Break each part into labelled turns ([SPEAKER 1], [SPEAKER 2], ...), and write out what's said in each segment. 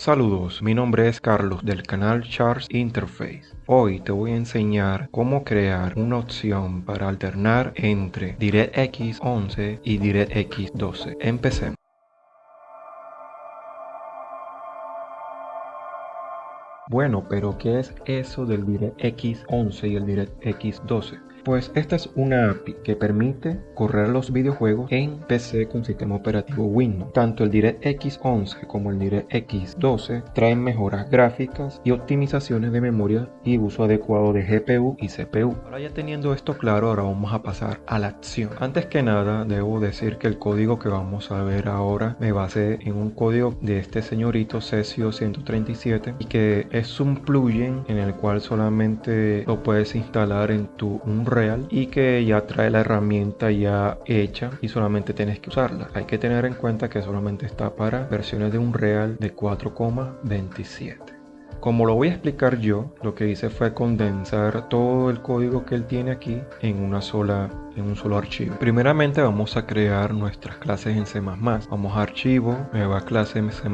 [SPEAKER 1] Saludos, mi nombre es Carlos del canal Charts Interface. Hoy te voy a enseñar cómo crear una opción para alternar entre DirectX 11 y DirectX 12. Empecemos. Bueno, pero ¿qué es eso del DirectX 11 y el DirectX 12? Pues esta es una API que permite correr los videojuegos en PC con sistema operativo Windows. Tanto el DirectX 11 como el DirectX 12 traen mejoras gráficas y optimizaciones de memoria y uso adecuado de GPU y CPU. Ahora ya teniendo esto claro, ahora vamos a pasar a la acción. Antes que nada, debo decir que el código que vamos a ver ahora me base en un código de este señorito Cesio 137 y que es un plugin en el cual solamente lo puedes instalar en tu real y que ya trae la herramienta ya hecha y solamente tienes que usarla. Hay que tener en cuenta que solamente está para versiones de un real de 4,27. Como lo voy a explicar yo, lo que hice fue condensar todo el código que él tiene aquí en una sola en un solo archivo. Primeramente vamos a crear nuestras clases en C++. Vamos a archivo, nueva clase en C++,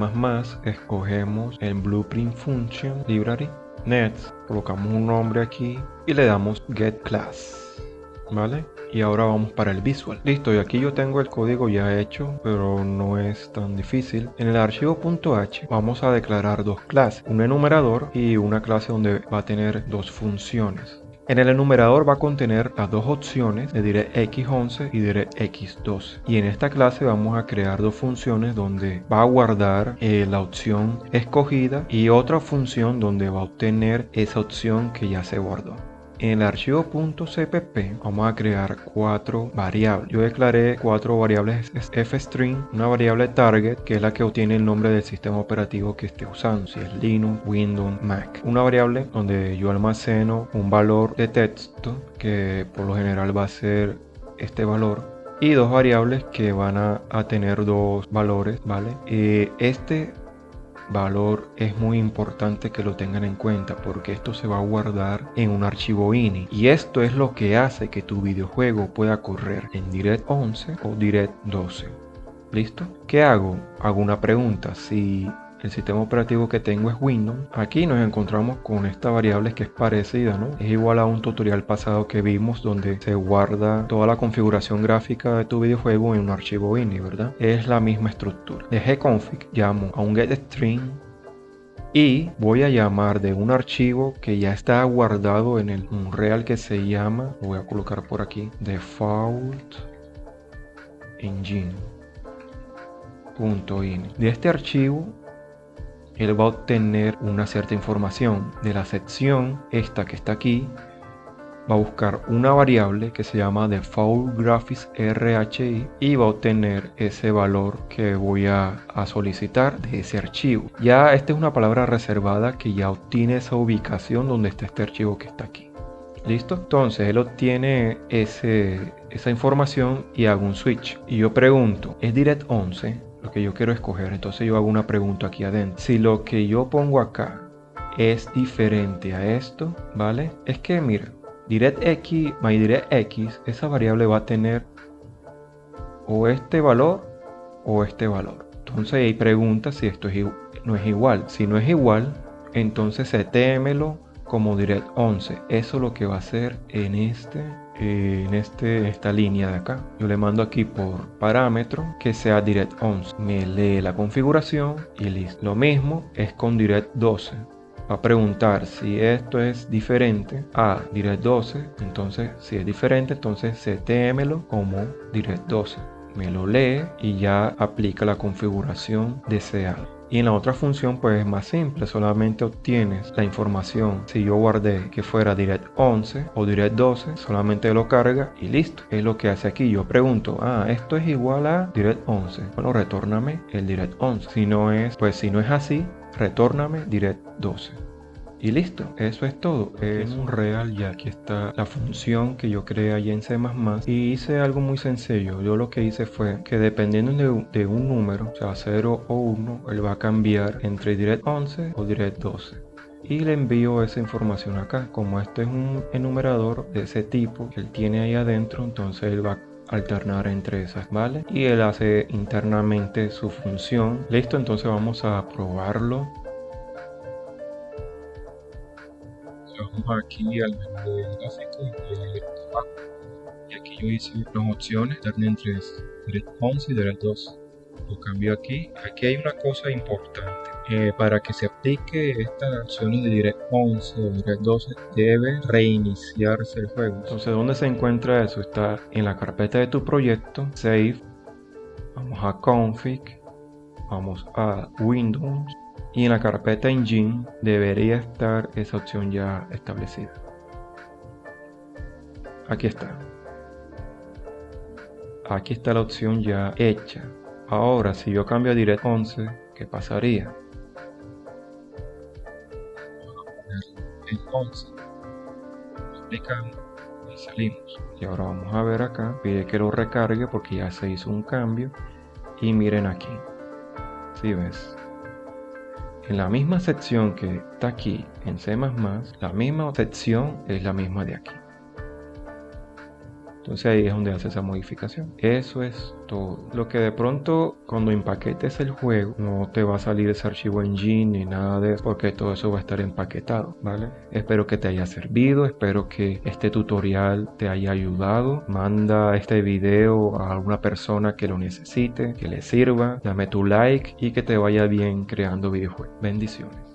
[SPEAKER 1] escogemos el blueprint function library Nets, colocamos un nombre aquí y le damos get class. ¿Vale? Y ahora vamos para el visual. Listo, y aquí yo tengo el código ya hecho, pero no es tan difícil. En el archivo .h vamos a declarar dos clases, un enumerador y una clase donde va a tener dos funciones. En el enumerador va a contener las dos opciones de DirectX11 y DirectX12 y en esta clase vamos a crear dos funciones donde va a guardar eh, la opción escogida y otra función donde va a obtener esa opción que ya se guardó. En el archivo .cpp vamos a crear cuatro variables. Yo declaré cuatro variables fstring, una variable target que es la que obtiene el nombre del sistema operativo que esté usando, si es Linux, Windows, Mac. Una variable donde yo almaceno un valor de texto que por lo general va a ser este valor y dos variables que van a, tener dos valores, ¿vale? Eh, este valor es muy importante que lo tengan en cuenta porque esto se va a guardar en un archivo ini y esto es lo que hace que tu videojuego pueda correr en Direct 11 o Direct 12 ¿listo? ¿qué hago? hago una pregunta si el sistema operativo que tengo es Windows. Aquí nos encontramos con esta variable que es parecida, ¿no? Es igual a un tutorial pasado que vimos donde se guarda toda la configuración gráfica de tu videojuego en un archivo ini, ¿verdad? Es la misma estructura. De gconfig llamo a un getString y voy a llamar de un archivo que ya está guardado en el real que se llama, lo voy a colocar por aquí, default engine. De este archivo él va a obtener una cierta información de la sección esta que está aquí. Va a buscar una variable que se llama default graphics rhi y va a obtener ese valor que voy a, solicitar de ese archivo. Ya esta es una palabra reservada que ya obtiene esa ubicación donde está este archivo que está aquí. Listo entonces él obtiene ese, esa información y hago un switch. Y yo pregunto es direct 11 lo que yo quiero escoger. Entonces yo hago una pregunta aquí adentro. Si lo que yo pongo acá es diferente a esto, ¿vale? Es que mira, DirectX, MyDirectX, esa variable va a tener o este valor o este valor. Entonces ahí pregunta si esto es, no es igual. Si no es igual, entonces setémelo como direct 11. Eso es lo que va a hacer en este en este, esta línea de acá. Yo le mando aquí por parámetro que sea direct 11. Me lee la configuración y listo. Lo mismo es con direct 12. Va a preguntar si esto es diferente a direct 12. Entonces, si es diferente, entonces setémelo como direct 12. Me lo lee y ya aplica la configuración deseada. Y en la otra función pues es más simple, solamente obtienes la información. Si yo guardé que fuera direct 11 o direct 12, solamente lo carga y listo. Es lo que hace aquí. Yo pregunto, ah, esto es igual a direct 11. Bueno, retórname el direct 11. Si no es, pues si no es así, retórname direct 12 y listo, eso es todo. Es un real y aquí está la función que yo creé allí en C++ y hice algo muy sencillo. Yo lo que hice fue que dependiendo de, un número, o sea 0 o 1, él va a cambiar entre direct 11 o direct 12 y le envío esa información acá como este es un enumerador de ese tipo que él tiene ahí adentro entonces él va alternar entre esas, ¿vale? Y él hace internamente su función. Listo, entonces vamos a probarlo. Vamos aquí al menú gráfico y Y aquí yo hice las opciones, alternar entre Direct 11 y Direct 2. Lo cambio aquí. Aquí hay una cosa importante. Eh, para que se aplique esta opción de Direct 11 o Direct 12 debe reiniciarse el juego. Entonces, ¿dónde se encuentra eso? Está en la carpeta de tu proyecto, Save, vamos a Config, vamos a Windows y en la carpeta Engine debería estar esa opción ya establecida. Aquí está. Aquí está la opción ya hecha. Ahora, si yo cambio a Direct 11, ¿qué pasaría? en 11 aplicamos y salimos y ahora vamos a ver acá pide que lo recargue porque ya se hizo un cambio y miren aquí si ves en la misma sección que está aquí en C++ la misma sección es la misma de aquí entonces ahí es donde hace esa modificación. Eso es todo. Lo que de pronto cuando empaquetes el juego no te va a salir ese archivo engine ni nada de eso porque todo eso va a estar empaquetado, ¿vale? Espero que te haya servido, espero que este tutorial te haya ayudado. Manda este video a alguna persona que lo necesite, que le sirva. Dame tu like y que te vaya bien creando videojuegos. Bendiciones.